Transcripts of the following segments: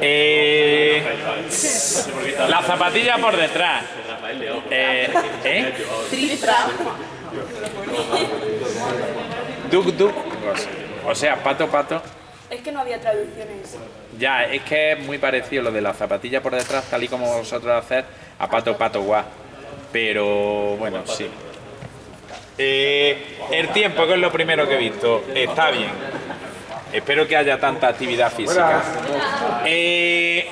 Eh, la zapatilla por detrás. Eh, ¿eh? Duc, duc. O sea, pato, pato. Es que no había traducciones. Ya, es que es muy parecido lo de la zapatilla por detrás, tal y como vosotros hacéis, a pato, pato, guá. Pero bueno, sí. Eh, el tiempo, que es lo primero que he visto, está bien. Espero que haya tanta actividad física. Eh,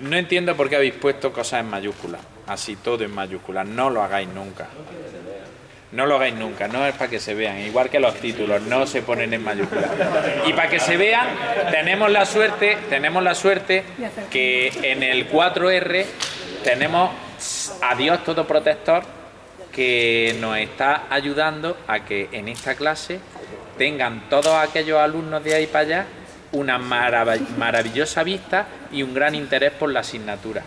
no entiendo por qué habéis puesto cosas en mayúsculas, así todo en mayúsculas. No lo hagáis nunca. No lo hagáis nunca, no es para que se vean, igual que los títulos, no se ponen en mayúsculas. Y para que se vean, tenemos la suerte, tenemos la suerte que en el 4R tenemos a Dios todo protector que nos está ayudando a que en esta clase tengan todos aquellos alumnos de ahí para allá una maravillosa vista y un gran interés por la asignatura.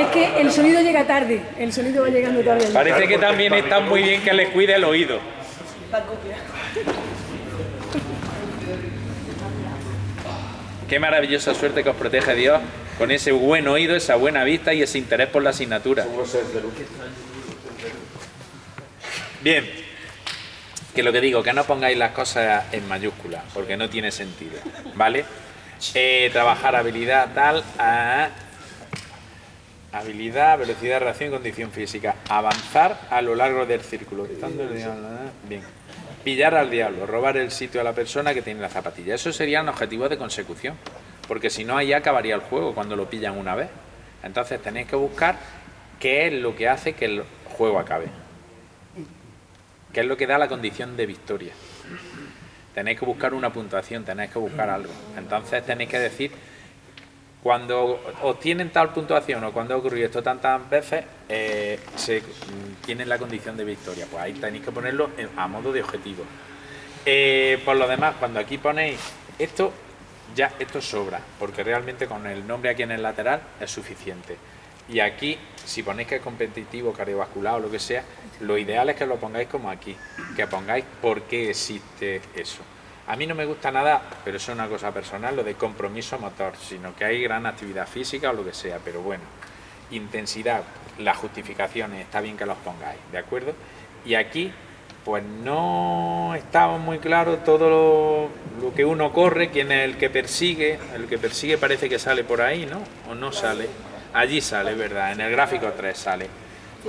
Es que el sonido llega tarde, el sonido va llegando tarde. Parece que también está muy bien que les cuide el oído. Qué maravillosa suerte que os protege Dios con ese buen oído, esa buena vista y ese interés por la asignatura. Bien, que lo que digo, que no pongáis las cosas en mayúsculas, porque no tiene sentido, ¿vale? Eh, trabajar habilidad tal, habilidad, velocidad, reacción, condición física. Avanzar a lo largo del círculo. Bien. Pillar al diablo, robar el sitio a la persona que tiene la zapatilla. Eso serían objetivos de consecución, porque si no ahí acabaría el juego cuando lo pillan una vez. Entonces tenéis que buscar qué es lo que hace que el juego acabe. ¿Qué es lo que da la condición de victoria? Tenéis que buscar una puntuación, tenéis que buscar algo. Entonces tenéis que decir, cuando obtienen tal puntuación o cuando ha ocurrido esto tantas veces, eh, se tienen la condición de victoria. Pues ahí tenéis que ponerlo a modo de objetivo. Eh, por lo demás, cuando aquí ponéis esto, ya esto sobra, porque realmente con el nombre aquí en el lateral es suficiente. Y aquí, si ponéis que es competitivo, cardiovascular o lo que sea, lo ideal es que lo pongáis como aquí, que pongáis por qué existe eso. A mí no me gusta nada, pero eso es una cosa personal, lo de compromiso motor, sino que hay gran actividad física o lo que sea, pero bueno, intensidad, las justificaciones, está bien que los pongáis, ¿de acuerdo? Y aquí, pues no estaba muy claro todo lo, lo que uno corre, quién es el que persigue, el que persigue parece que sale por ahí, ¿no? O no sale. Allí sale, ¿verdad? En el gráfico 3 sale.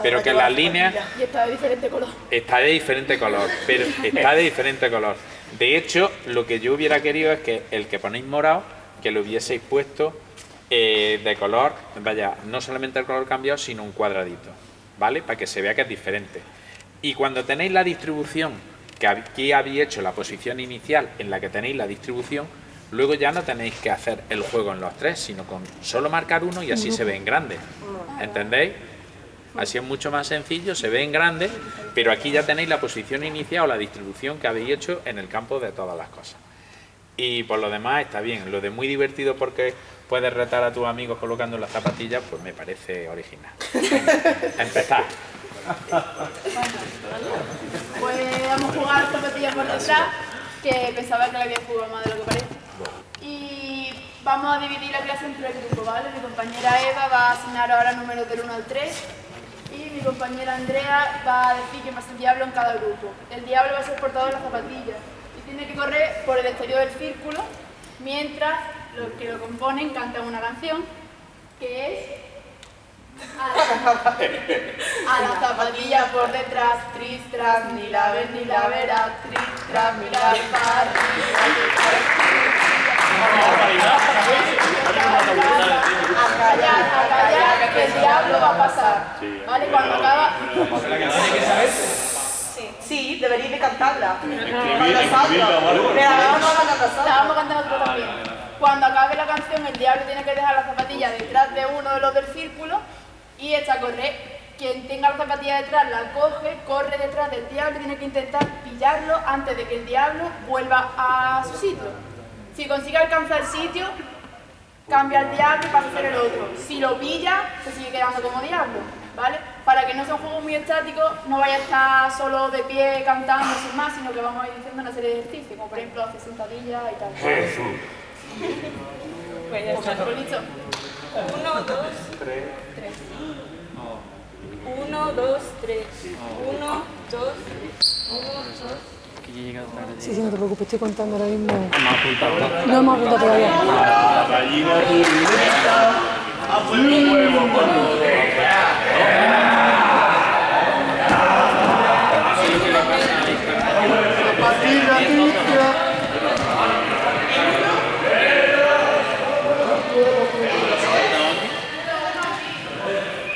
Pero que las líneas... Y está de diferente color. Está de diferente color, pero está de diferente color. De hecho, lo que yo hubiera querido es que el que ponéis morado, que lo hubieseis puesto eh, de color, vaya, no solamente el color cambiado, sino un cuadradito, ¿vale? Para que se vea que es diferente. Y cuando tenéis la distribución, que aquí habéis hecho la posición inicial en la que tenéis la distribución, Luego ya no tenéis que hacer el juego en los tres, sino con solo marcar uno y así se ve en grande. ¿Entendéis? Así es mucho más sencillo, se ve en grande, pero aquí ya tenéis la posición inicial o la distribución que habéis hecho en el campo de todas las cosas. Y por lo demás está bien. Lo de muy divertido porque puedes retar a tus amigos colocando las zapatillas, pues me parece original. Empezar. Pues vamos a jugar zapatillas por detrás, que pensaba que le había jugado más de lo que parece. Y vamos a dividir la clase en tres grupos, ¿vale? Mi compañera Eva va a asignar ahora números del 1 al 3 y mi compañera Andrea va a decir que más el diablo en cada grupo. El diablo va a ser portador de las zapatillas y tiene que correr por el exterior del círculo mientras los que lo componen cantan una canción que es a la, zapatilla por detrás, tris, tras, ni la ves ni la verás, tris, tras, mirar para a callar, a que el diablo va a pasar. Cuando cantarla. La vamos a cantar nosotros también. Cuando acabe la canción, el diablo tiene que dejar la zapatilla detrás de uno de los del círculo y echa a correr. Quien tenga la zapatilla detrás la coge, corre detrás del diablo y tiene que intentar pillarlo antes de que el diablo vuelva a su sitio. Si consigue alcanzar el sitio, cambia el diablo y pasa a ser el otro. Si lo pilla, se sigue quedando como diablo. ¿vale? Para que no sea un juego muy estático, no vaya a estar solo de pie cantando sin más, sino que vamos a ir diciendo una serie de ejercicios, como por ejemplo hacer sentadillas y tal. Pues ya está, pues listo. Uno, dos, tres. Uno, dos, tres. Uno, dos, tres. Uno, dos. Sí, sí, no te preocupes, estoy contando ahora mismo. No hemos apuntado todavía.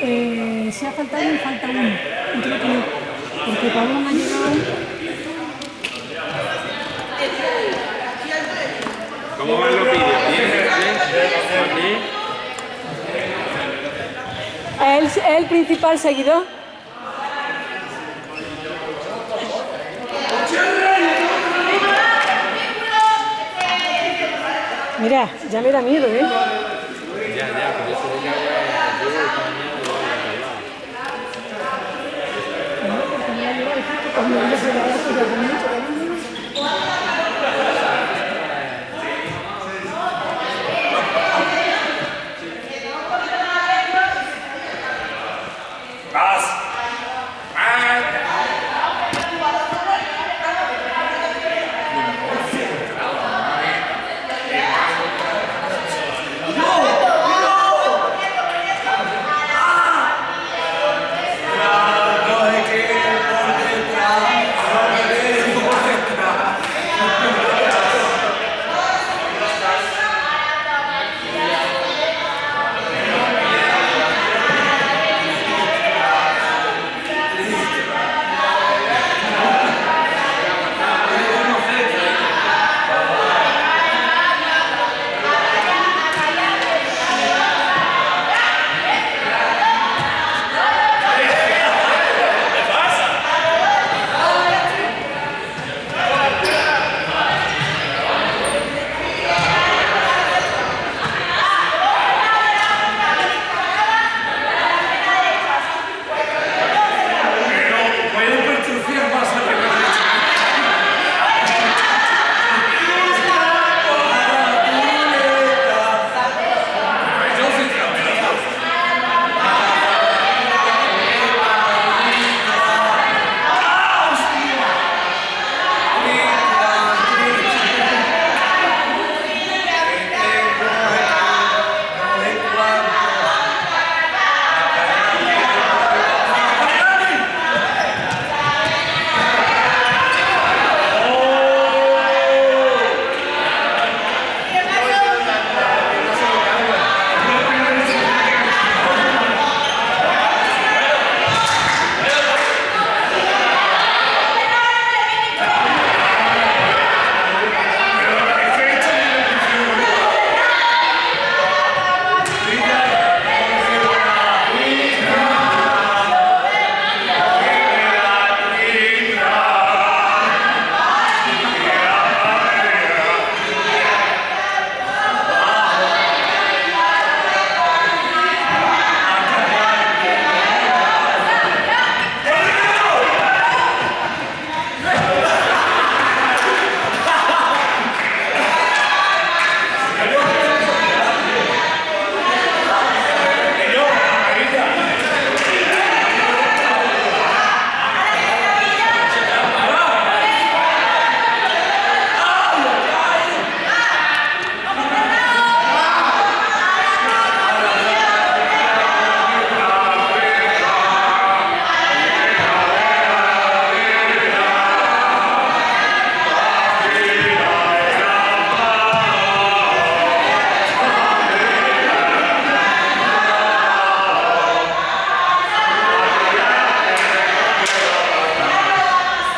Eh, si ha faltado uno, falta uno. Y creo que no. Porque Pablo me ha llegado. ¿Cómo van los vídeos? ¿Bien? ¿Bien? ¿Es el, principal seguidor? Mira, ya me da miedo, ¿eh? Ya, ya, pero eso ya yo esta mañana lo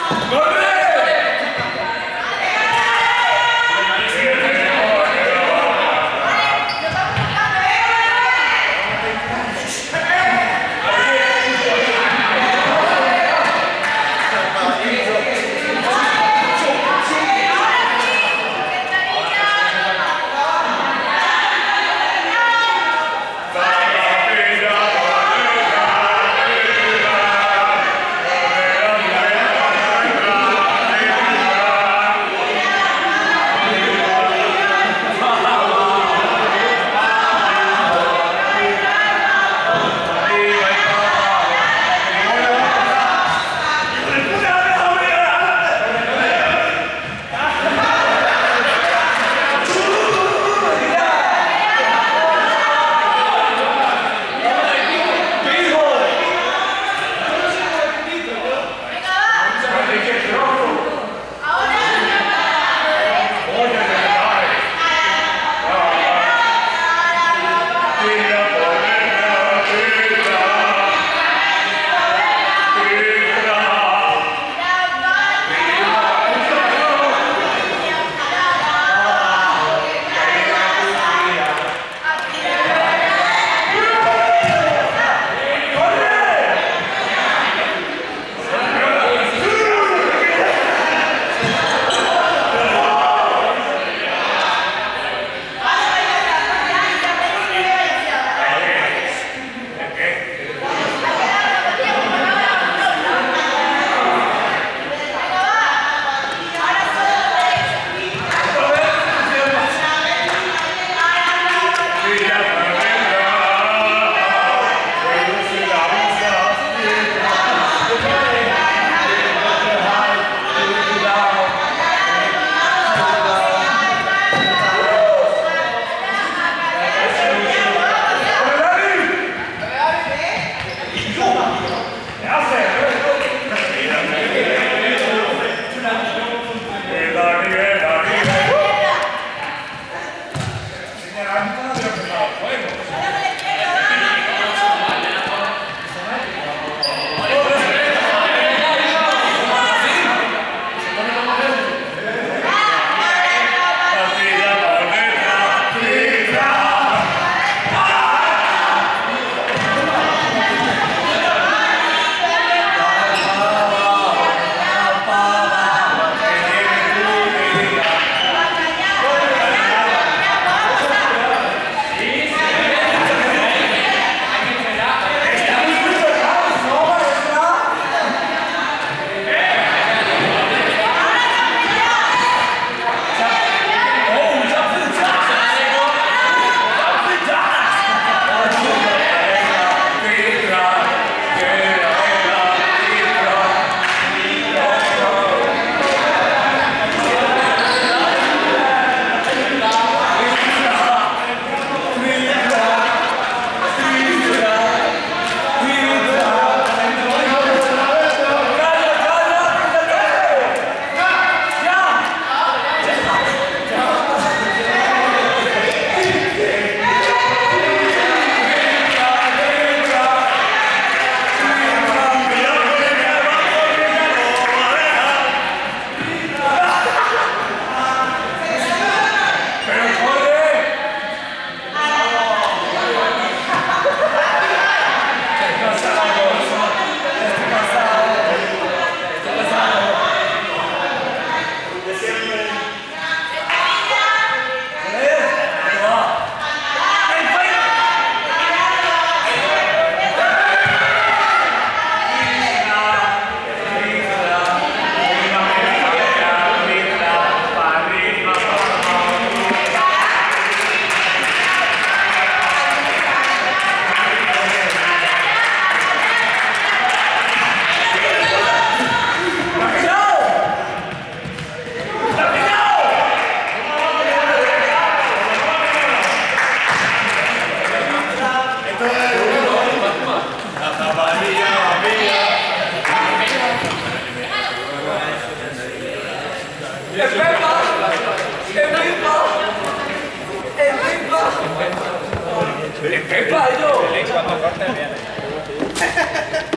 Good.